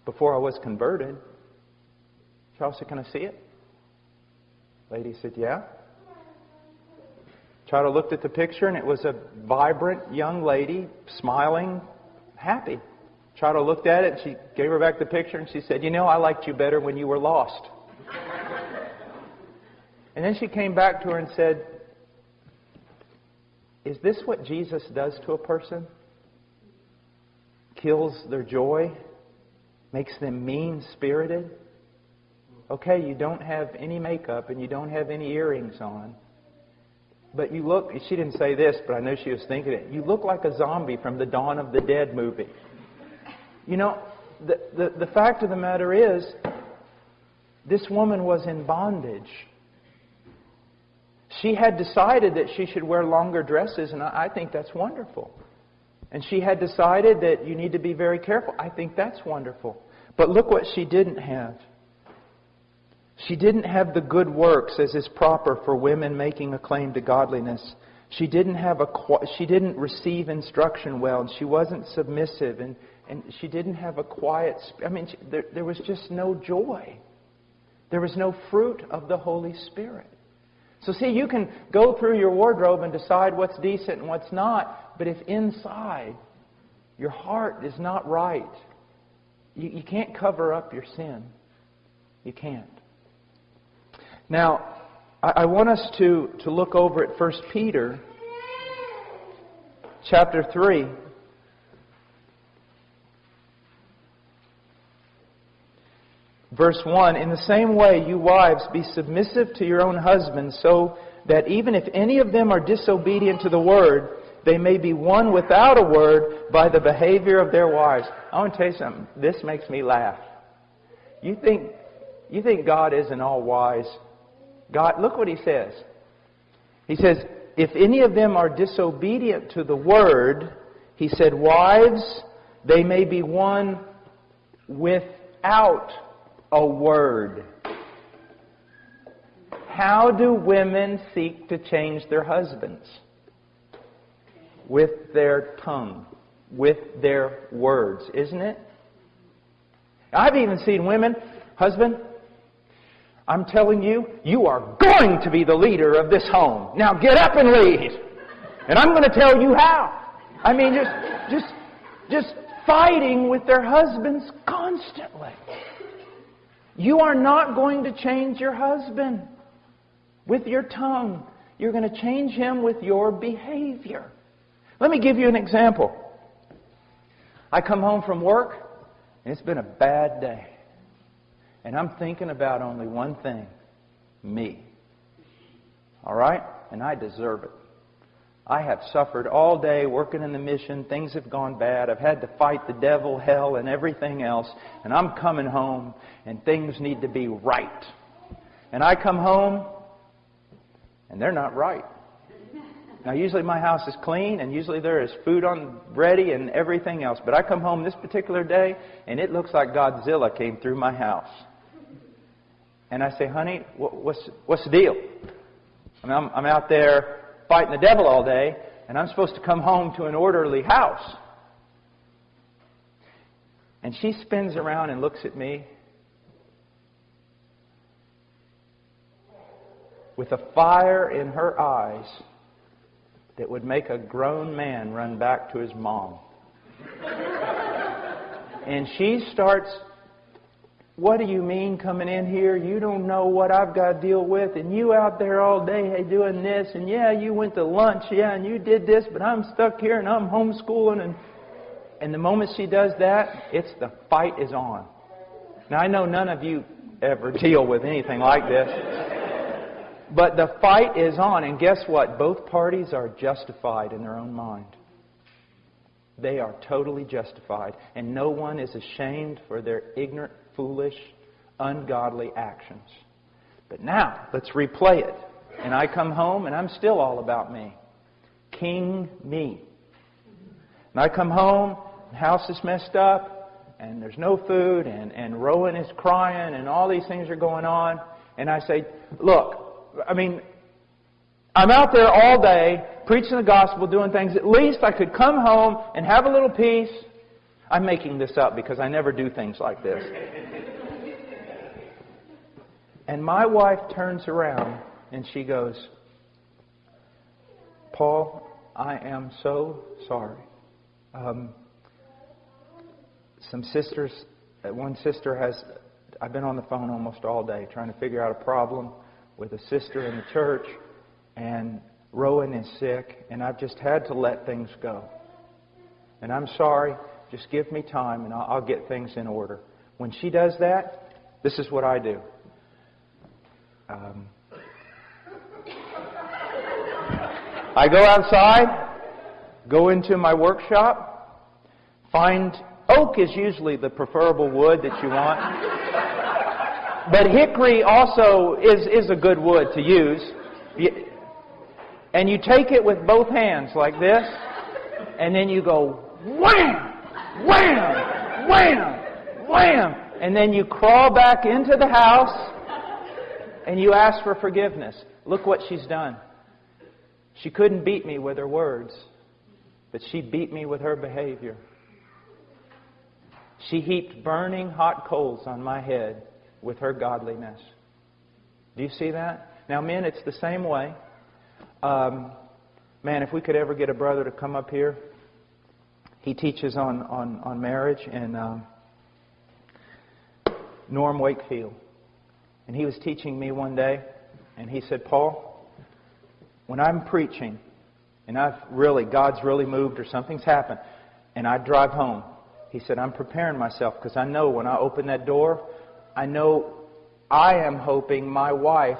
Before I was converted. Said, Can I see it? Lady said, Yeah. Charo looked at the picture, and it was a vibrant young lady, smiling, happy. Charo looked at it, and she gave her back the picture, and she said, You know, I liked you better when you were lost. and then she came back to her and said, Is this what Jesus does to a person? Kills their joy, makes them mean spirited? Okay, you don't have any makeup and you don't have any earrings on. But you look, she didn't say this, but I know she was thinking it. You look like a zombie from the Dawn of the Dead movie. You know, the, the, the fact of the matter is, this woman was in bondage. She had decided that she should wear longer dresses, and I, I think that's wonderful. And she had decided that you need to be very careful. I think that's wonderful. But look what she didn't have. She didn't have the good works as is proper for women making a claim to godliness. She didn't have a she didn't receive instruction well, and she wasn't submissive, and, and she didn't have a quiet. I mean, she, there, there was just no joy. There was no fruit of the Holy Spirit. So see, you can go through your wardrobe and decide what's decent and what's not, but if inside your heart is not right, you, you can't cover up your sin. You can't. Now, I want us to, to look over at 1 Peter chapter 3. Verse 1 In the same way, you wives, be submissive to your own husbands, so that even if any of them are disobedient to the word, they may be won without a word by the behavior of their wives. I want to tell you something. This makes me laugh. You think, you think God isn't all wise? God, look what he says. He says, if any of them are disobedient to the word, he said, wives, they may be won without a word. How do women seek to change their husbands? With their tongue, with their words, isn't it? I've even seen women, husband, I'm telling you, you are going to be the leader of this home. Now get up and lead. And I'm going to tell you how. I mean, just, just, just fighting with their husbands constantly. You are not going to change your husband with your tongue. You're going to change him with your behavior. Let me give you an example. I come home from work, and it's been a bad day. And I'm thinking about only one thing me. All right? And I deserve it. I have suffered all day working in the mission. Things have gone bad. I've had to fight the devil, hell, and everything else. And I'm coming home, and things need to be right. And I come home, and they're not right. Now, usually my house is clean, and usually there is food on ready and everything else. But I come home this particular day, and it looks like Godzilla came through my house. And I say, honey, what's, what's the deal? I mean, I'm, I'm out there fighting the devil all day, and I'm supposed to come home to an orderly house. And she spins around and looks at me with a fire in her eyes that would make a grown man run back to his mom. and she starts what do you mean coming in here? You don't know what I've got to deal with, and you out there all day hey, doing this, and yeah, you went to lunch, yeah, and you did this, but I'm stuck here and I'm homeschooling, and and the moment she does that, it's the fight is on. Now I know none of you ever deal with anything like this, but the fight is on, and guess what? Both parties are justified in their own mind. They are totally justified, and no one is ashamed for their ignorant foolish, ungodly actions. But now, let's replay it. And I come home and I'm still all about me. King me. And I come home, the house is messed up, and there's no food, and, and Rowan is crying, and all these things are going on. And I say, Look, I mean, I'm out there all day preaching the gospel, doing things. At least I could come home and have a little peace I'm making this up because I never do things like this. And my wife turns around and she goes, Paul, I am so sorry. Um, some sisters, uh, one sister has, I've been on the phone almost all day trying to figure out a problem with a sister in the church, and Rowan is sick, and I've just had to let things go. And I'm sorry. Just give me time and I'll, I'll get things in order. When she does that, this is what I do. Um, I go outside, go into my workshop, find oak is usually the preferable wood that you want. but hickory also is, is a good wood to use. And you take it with both hands like this, and then you go wham! Wham, wham, wham. And then you crawl back into the house and you ask for forgiveness. Look what she's done. She couldn't beat me with her words, but she beat me with her behavior. She heaped burning hot coals on my head with her godliness. Do you see that? Now, men, it's the same way. Um, man, if we could ever get a brother to come up here he teaches on, on, on marriage and um, Norm Wakefield. And he was teaching me one day, and he said, Paul, when I'm preaching, and I've really, God's really moved or something's happened, and I drive home, he said, I'm preparing myself because I know when I open that door, I know I am hoping my wife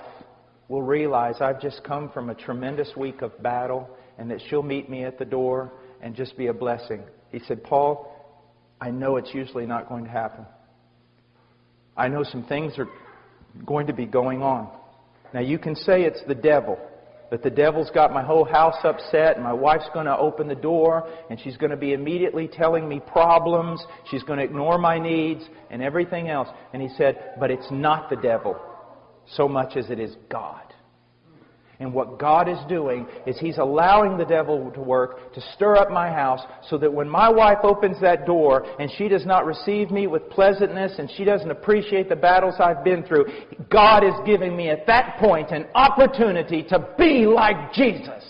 will realize I've just come from a tremendous week of battle and that she'll meet me at the door and just be a blessing. He said, Paul, I know it's usually not going to happen. I know some things are going to be going on. Now, you can say it's the devil, that the devil's got my whole house upset, and my wife's going to open the door, and she's going to be immediately telling me problems, she's going to ignore my needs, and everything else. And he said, But it's not the devil so much as it is God. And what God is doing is He's allowing the devil to work to stir up my house so that when my wife opens that door and she does not receive me with pleasantness and she doesn't appreciate the battles I've been through, God is giving me at that point an opportunity to be like Jesus.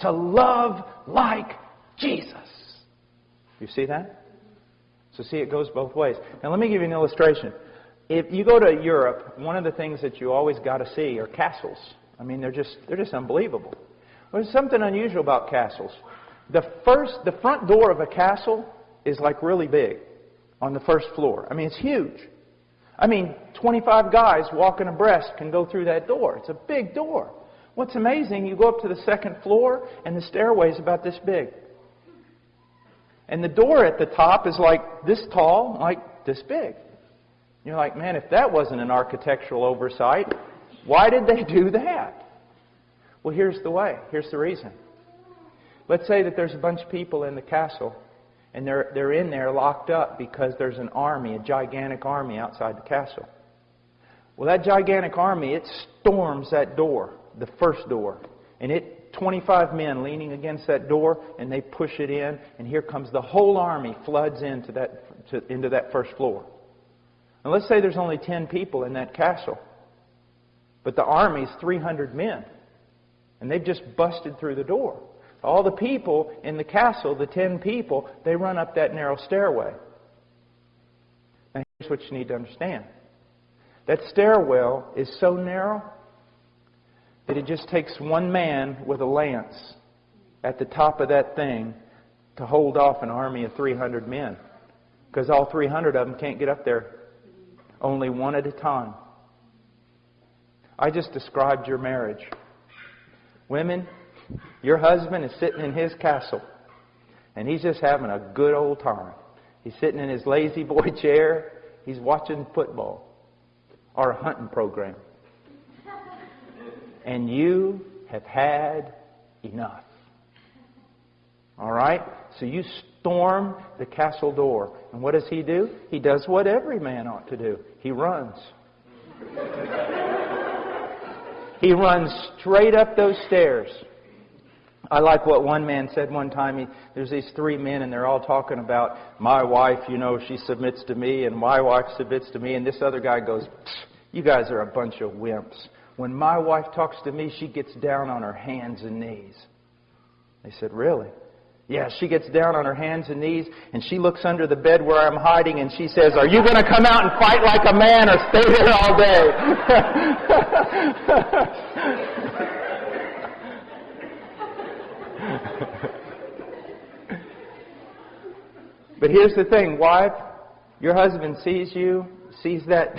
To love like Jesus. You see that? So see, it goes both ways. Now let me give you an illustration. If you go to Europe, one of the things that you always got to see are castles. I mean, they're just, they're just unbelievable. There's something unusual about castles. The first, the front door of a castle is like really big on the first floor. I mean, it's huge. I mean, 25 guys walking abreast can go through that door. It's a big door. What's amazing, you go up to the second floor and the stairway is about this big. And the door at the top is like this tall, like this big. You're like, man, if that wasn't an architectural oversight, why did they do that? Well, here's the way. Here's the reason. Let's say that there's a bunch of people in the castle, and they're, they're in there locked up because there's an army, a gigantic army outside the castle. Well, that gigantic army, it storms that door, the first door, and it 25 men leaning against that door, and they push it in, and here comes the whole army floods into that, to, into that first floor. And let's say there's only 10 people in that castle. But the army's 300 men. And they've just busted through the door. All the people in the castle, the 10 people, they run up that narrow stairway. Now, here's what you need to understand that stairwell is so narrow that it just takes one man with a lance at the top of that thing to hold off an army of 300 men. Because all 300 of them can't get up there, only one at a time. I just described your marriage. Women, your husband is sitting in his castle, and he's just having a good old time. He's sitting in his lazy boy chair. He's watching football or a hunting program. And you have had enough. All right? So you storm the castle door. And what does he do? He does what every man ought to do he runs. He runs straight up those stairs. I like what one man said one time. He, there's these three men, and they're all talking about my wife. You know, she submits to me, and my wife submits to me. And this other guy goes, "You guys are a bunch of wimps. When my wife talks to me, she gets down on her hands and knees." They said, "Really?" Yeah, she gets down on her hands and knees and she looks under the bed where I'm hiding and she says, Are you going to come out and fight like a man or stay there all day? but here's the thing, wife, your husband sees you, sees that,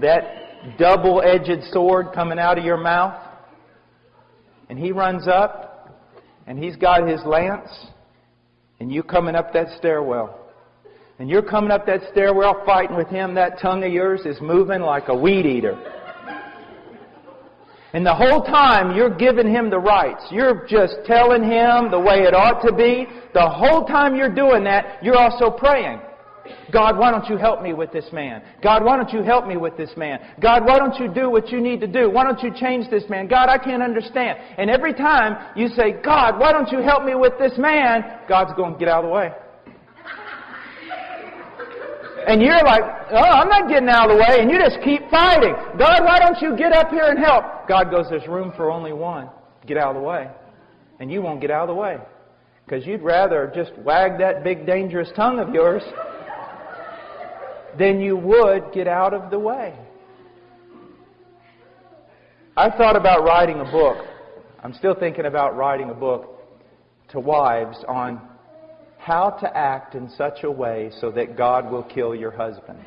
that double edged sword coming out of your mouth, and he runs up and he's got his lance, and you coming up that stairwell. And you're coming up that stairwell fighting with him, that tongue of yours is moving like a weed eater. And the whole time you're giving him the rights. You're just telling him the way it ought to be. The whole time you're doing that, you're also praying. God, why don't you help me with this man? God, why don't you help me with this man? God, why don't you do what you need to do? Why don't you change this man? God, I can't understand. And every time you say, God, why don't you help me with this man? God's going, to get out of the way. And you're like, oh, I'm not getting out of the way. And you just keep fighting. God, why don't you get up here and help? God goes, there's room for only one. Get out of the way. And you won't get out of the way. Because you'd rather just wag that big dangerous tongue of yours then you would get out of the way. I thought about writing a book. I'm still thinking about writing a book to wives on how to act in such a way so that God will kill your husband.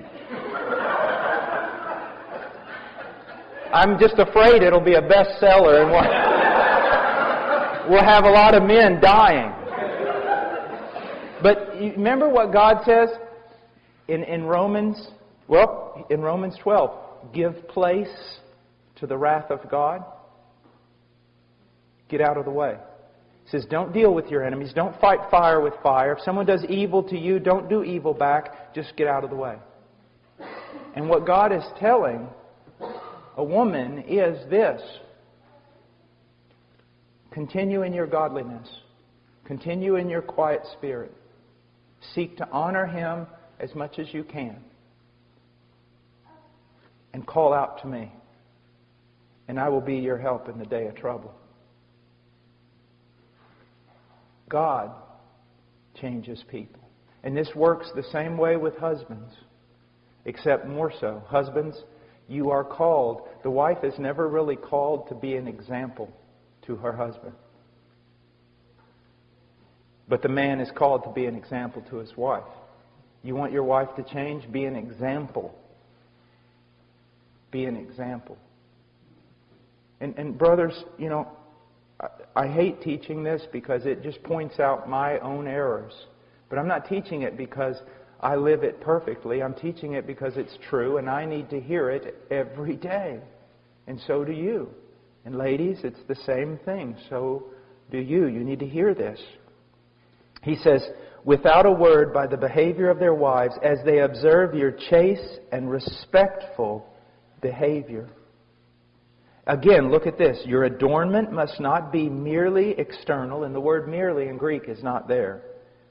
I'm just afraid it'll be a bestseller and we'll, we'll have a lot of men dying. But remember what God says? In, in Romans, well, in Romans 12, give place to the wrath of God. Get out of the way. He says, don't deal with your enemies. Don't fight fire with fire. If someone does evil to you, don't do evil back. Just get out of the way. And what God is telling a woman is this Continue in your godliness. Continue in your quiet spirit. Seek to honor Him as much as you can. And call out to me, and I will be your help in the day of trouble. God changes people. And this works the same way with husbands, except more so. Husbands, you are called. The wife is never really called to be an example to her husband. But the man is called to be an example to his wife. You want your wife to change? Be an example. Be an example. And, and brothers, you know, I, I hate teaching this because it just points out my own errors. But I'm not teaching it because I live it perfectly. I'm teaching it because it's true and I need to hear it every day. And so do you. And ladies, it's the same thing. So do you. You need to hear this. He says, without a word by the behavior of their wives as they observe your chaste and respectful behavior. Again, look at this. Your adornment must not be merely external, and the word merely in Greek is not there.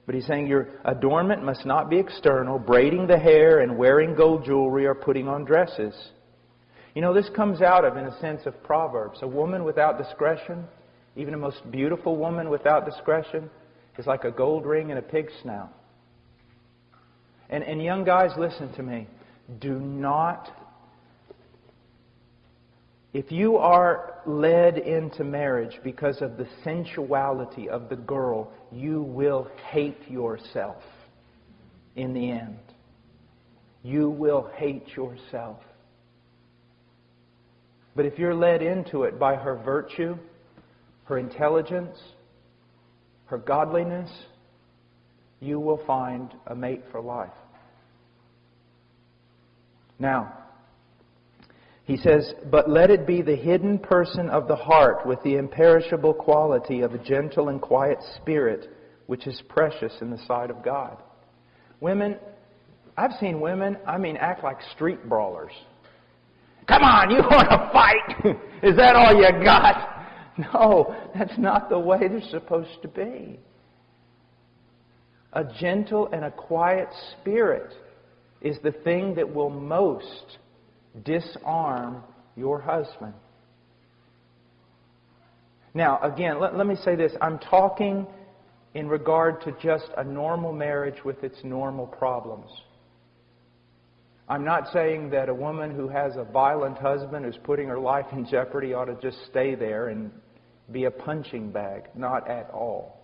But he's saying your adornment must not be external, braiding the hair and wearing gold jewelry or putting on dresses. You know, this comes out of, in a sense, of Proverbs. A woman without discretion, even a most beautiful woman without discretion, is like a gold ring in a pig's snout. And, and young guys, listen to me. Do not if you are led into marriage because of the sensuality of the girl, you will hate yourself in the end. You will hate yourself. But if you're led into it by her virtue, her intelligence, her godliness, you will find a mate for life. Now, he says, But let it be the hidden person of the heart with the imperishable quality of a gentle and quiet spirit, which is precious in the sight of God. Women, I've seen women, I mean, act like street brawlers. Come on, you want to fight? is that all you got? No, that's not the way they're supposed to be. A gentle and a quiet spirit is the thing that will most disarm your husband. Now, again, let, let me say this. I'm talking in regard to just a normal marriage with its normal problems. I'm not saying that a woman who has a violent husband who's putting her life in jeopardy ought to just stay there and be a punching bag. Not at all.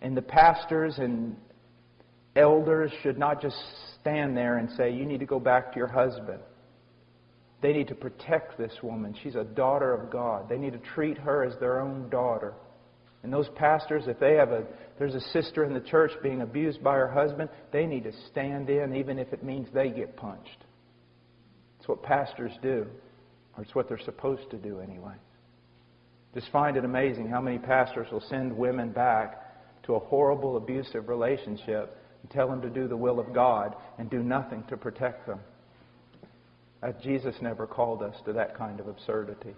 And the pastors and elders should not just stand there and say, You need to go back to your husband. They need to protect this woman. She's a daughter of God. They need to treat her as their own daughter. And those pastors, if they have a there's a sister in the church being abused by her husband, they need to stand in even if it means they get punched. It's what pastors do. Or it's what they're supposed to do anyway. Just find it amazing how many pastors will send women back to a horrible abusive relationship and tell them to do the will of God and do nothing to protect them. Jesus never called us to that kind of absurdity.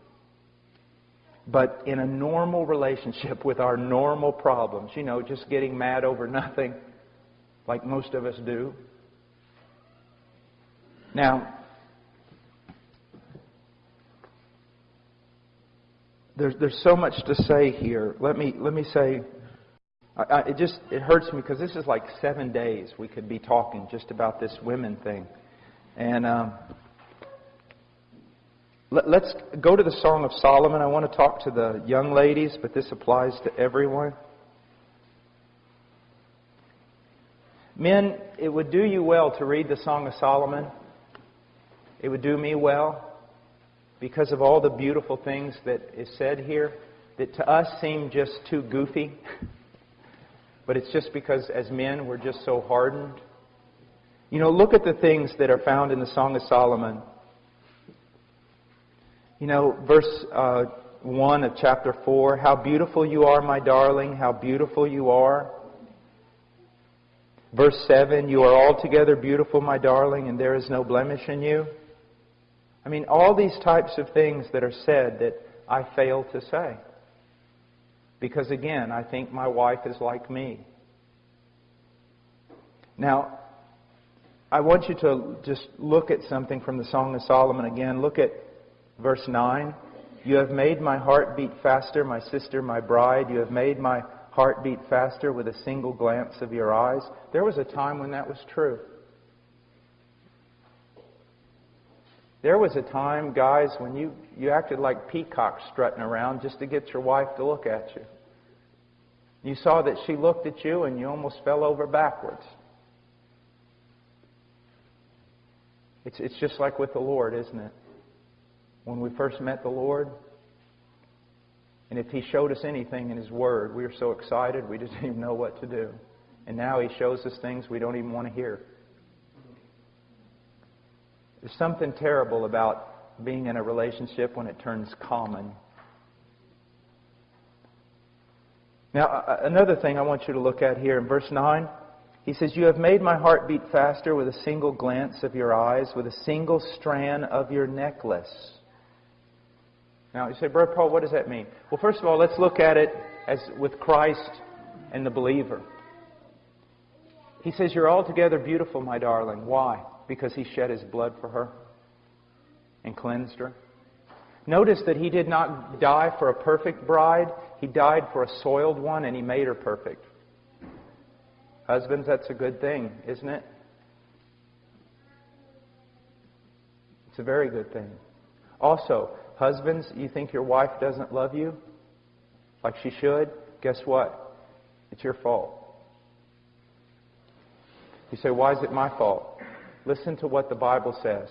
But in a normal relationship with our normal problems, you know, just getting mad over nothing, like most of us do. Now, there's, there's so much to say here. Let me, let me say I, I, it just it hurts me because this is like seven days we could be talking just about this women thing, and um, let, let's go to the Song of Solomon. I want to talk to the young ladies, but this applies to everyone. Men, it would do you well to read the Song of Solomon. It would do me well because of all the beautiful things that is said here that to us seem just too goofy. but it's just because as men we're just so hardened. You know, look at the things that are found in the Song of Solomon. You know, verse uh, 1 of chapter 4 How beautiful you are, my darling, how beautiful you are. Verse 7 You are altogether beautiful, my darling, and there is no blemish in you. I mean, all these types of things that are said that I fail to say. Because again, I think my wife is like me. Now, I want you to just look at something from the Song of Solomon again. Look at verse 9. You have made my heart beat faster, my sister, my bride. You have made my heart beat faster with a single glance of your eyes. There was a time when that was true. There was a time, guys, when you, you acted like peacocks strutting around just to get your wife to look at you. You saw that she looked at you and you almost fell over backwards. It's, it's just like with the Lord, isn't it? When we first met the Lord, and if He showed us anything in His Word, we were so excited we didn't even know what to do. And now He shows us things we don't even want to hear. There's something terrible about being in a relationship when it turns common. Now, another thing I want you to look at here in verse 9. He says, You have made my heart beat faster with a single glance of your eyes, with a single strand of your necklace. Now, you say, Brother Paul, what does that mean? Well, first of all, let's look at it as with Christ and the believer. He says, You're altogether beautiful, my darling. Why? Because he shed his blood for her and cleansed her. Notice that he did not die for a perfect bride, he died for a soiled one, and he made her perfect. Husbands, that's a good thing, isn't it? It's a very good thing. Also, husbands, you think your wife doesn't love you like she should? Guess what? It's your fault. You say, why is it my fault? Listen to what the Bible says.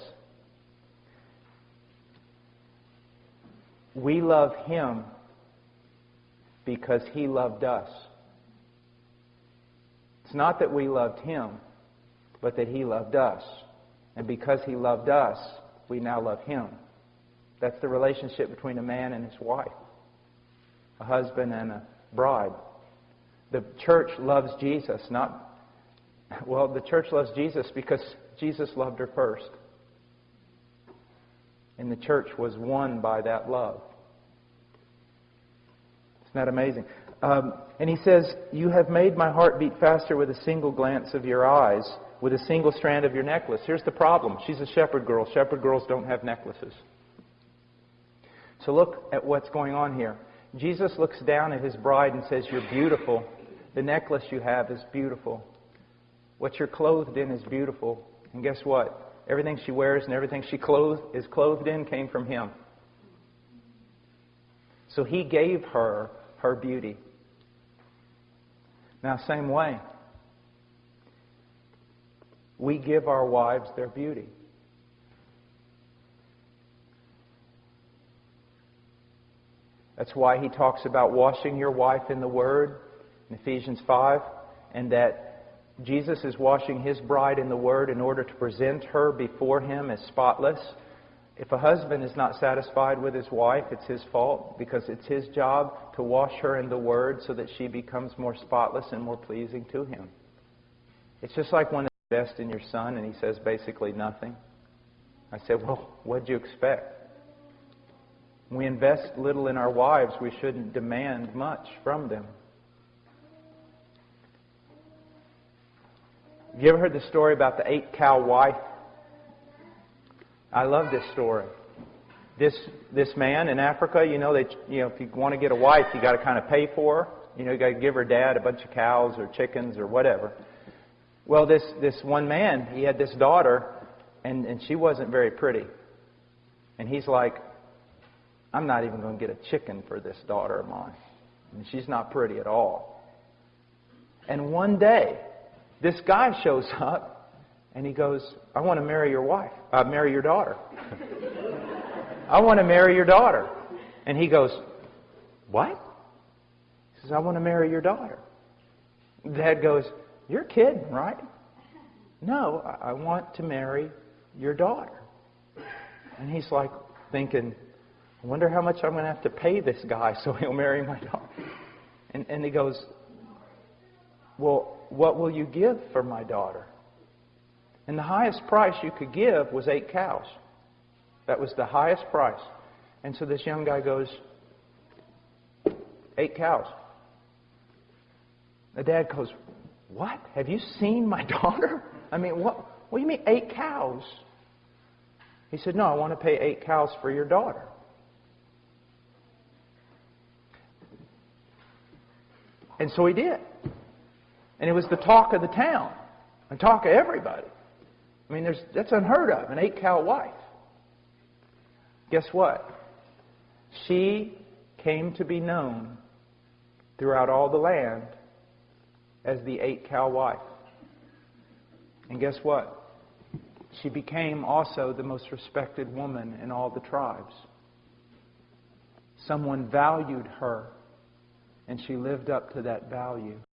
We love him because he loved us. It's not that we loved him, but that he loved us. And because he loved us, we now love him. That's the relationship between a man and his wife, a husband and a bride. The church loves Jesus, not, well, the church loves Jesus because Jesus loved her first. And the church was won by that love. Isn't that amazing? Um, and he says, You have made my heart beat faster with a single glance of your eyes, with a single strand of your necklace. Here's the problem she's a shepherd girl. Shepherd girls don't have necklaces. So look at what's going on here. Jesus looks down at his bride and says, You're beautiful. The necklace you have is beautiful. What you're clothed in is beautiful. And guess what? Everything she wears and everything she clothed, is clothed in came from him. So he gave her her beauty. Now, same way, we give our wives their beauty. That's why he talks about washing your wife in the Word in Ephesians 5, and that Jesus is washing his bride in the Word in order to present her before him as spotless. If a husband is not satisfied with his wife, it's his fault because it's his job to wash her in the Word so that she becomes more spotless and more pleasing to him. It's just like when you invest in your son and he says basically nothing. I said, Well, what'd you expect? We invest little in our wives, we shouldn't demand much from them. Have you ever heard the story about the eight cow wife? I love this story. This this man in Africa, you know, they you know, if you want to get a wife, you got to kind of pay for her. You know, you got to give her dad a bunch of cows or chickens or whatever. Well, this this one man, he had this daughter, and and she wasn't very pretty. And he's like, I'm not even going to get a chicken for this daughter of mine. And she's not pretty at all. And one day, this guy shows up and he goes, I want to marry your wife, uh, marry your daughter. I want to marry your daughter. And he goes, What? He says, I want to marry your daughter. Dad goes, You're kidding, right? No, I want to marry your daughter. And he's like thinking, I wonder how much I'm going to have to pay this guy so he'll marry my daughter. And, and he goes, Well, what will you give for my daughter? And the highest price you could give was eight cows. That was the highest price. And so this young guy goes, eight cows. The dad goes, What? Have you seen my daughter? I mean, what, what do you mean, eight cows? He said, No, I want to pay eight cows for your daughter. And so he did. And it was the talk of the town and talk of everybody. I mean, there's, that's unheard of, an eight cow wife. Guess what? She came to be known throughout all the land as the eight cow wife. And guess what? She became also the most respected woman in all the tribes. Someone valued her, and she lived up to that value.